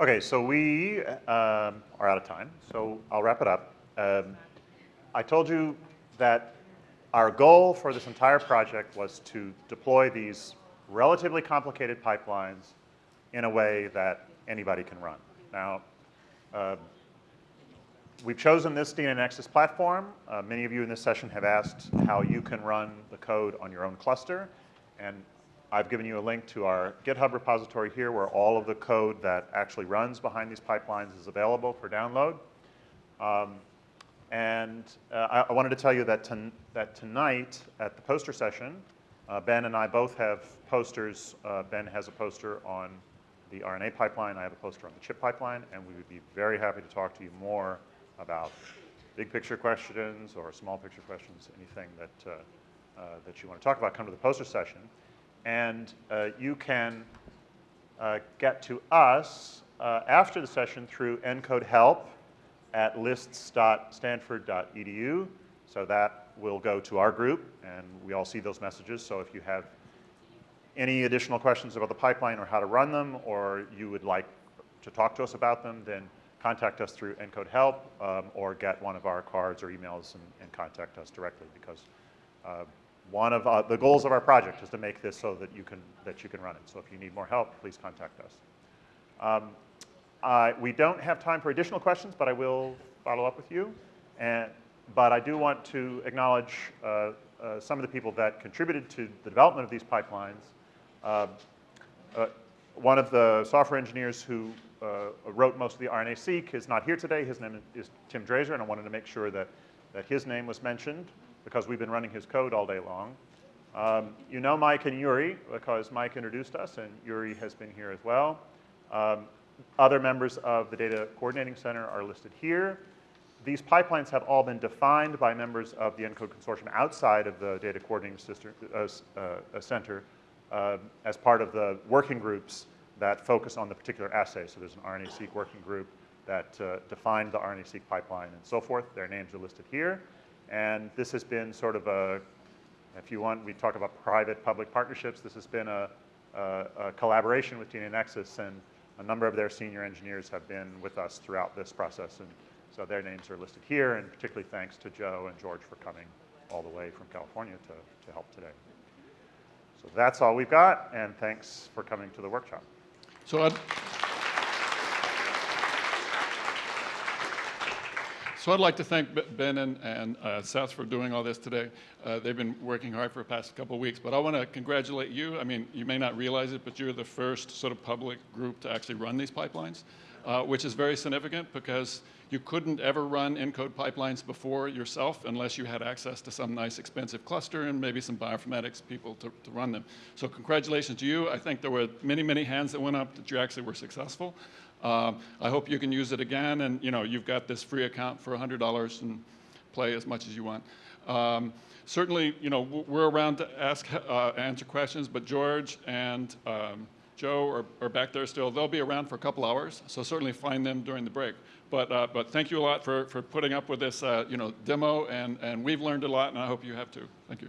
Okay, so we um, are out of time, so I'll wrap it up. Um, I told you that our goal for this entire project was to deploy these relatively complicated pipelines in a way that anybody can run. Now, uh, we've chosen this DNAnexus platform. Uh, many of you in this session have asked how you can run the code on your own cluster. And I've given you a link to our GitHub repository here where all of the code that actually runs behind these pipelines is available for download. Um, and uh, I, I, wanted to tell you that, ton that tonight at the poster session, uh, Ben and I both have posters. Uh, ben has a poster on the RNA pipeline. I have a poster on the ChIP pipeline. And we would be very happy to talk to you more about big picture questions or small picture questions, anything that, uh, uh, that you want to talk about, come to the poster session. And uh, you can uh, get to us uh, after the session through ENCODE help at lists.stanford.edu. So that will go to our group, and we all see those messages. So if you have any additional questions about the pipeline or how to run them, or you would like to talk to us about them, then contact us through ENCODE help um, or get one of our cards or emails and, and contact us directly because uh, one of uh, the goals of our project is to make this so that you can, that you can run it. So if you need more help, please contact us. Um, uh, we don't have time for additional questions, but I will follow up with you. And, but I do want to acknowledge uh, uh, some of the people that contributed to the development of these pipelines. Uh, uh, one of the software engineers who wrote most of the RNA-seq is not here today. His name is Tim Dreszer, and I wanted to make sure that, that his name was mentioned because we've been running his code all day long. Um, you know Mike and Yuri because Mike introduced us, and Yuri has been here as well. Um, other members of the Data Coordinating Center are listed here. These pipelines have all been defined by members of the ENCODE consortium outside of the Data Coordinating Sister, uh, uh, Center uh, as part of the working groups that focus on the particular assay. So there's an RNA-seq working group that uh, defined the RNA-seq pipeline and so forth. Their names are listed here. And this has been sort of a, if you want, we talk about private-public partnerships. This has been a, a, a collaboration with DNAnexus, and a number of their senior engineers have been with us throughout this process. And so their names are listed here, and particularly thanks to Joe and George for coming all the way from California to, to help today. So that's all we've got, and thanks for coming to the workshop. So I'd, So I'd like to thank Ben and, and uh, Seth for doing all this today. Uh, they've been working hard for the past couple of weeks, but I want to congratulate you. I mean, you may not realize it, but you're the first sort of public group to actually run these pipelines, uh, which is very significant because you couldn't ever run ENCODE pipelines before yourself unless you had access to some nice expensive cluster and maybe some bioinformatics people to, to run them. So congratulations to you. I think there were many, many hands that went up that you actually were successful. Uh, I hope you can use it again, and you know you've got this free account for $100 and play as much as you want. Um, certainly, you know we're around to ask, uh, answer questions, but George and um, Joe are, are, back there still. They'll be around for a couple hours, so certainly find them during the break. But, uh, but thank you a lot for, for putting up with this uh, you know, demo, and, and we've learned a lot, and I hope you have too. Thank you.